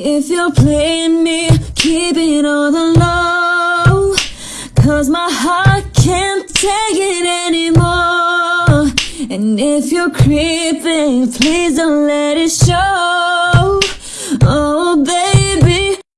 if you're playing me, keep it on the low. Cause my heart can't take it anymore. And if you're creeping, please don't let it show.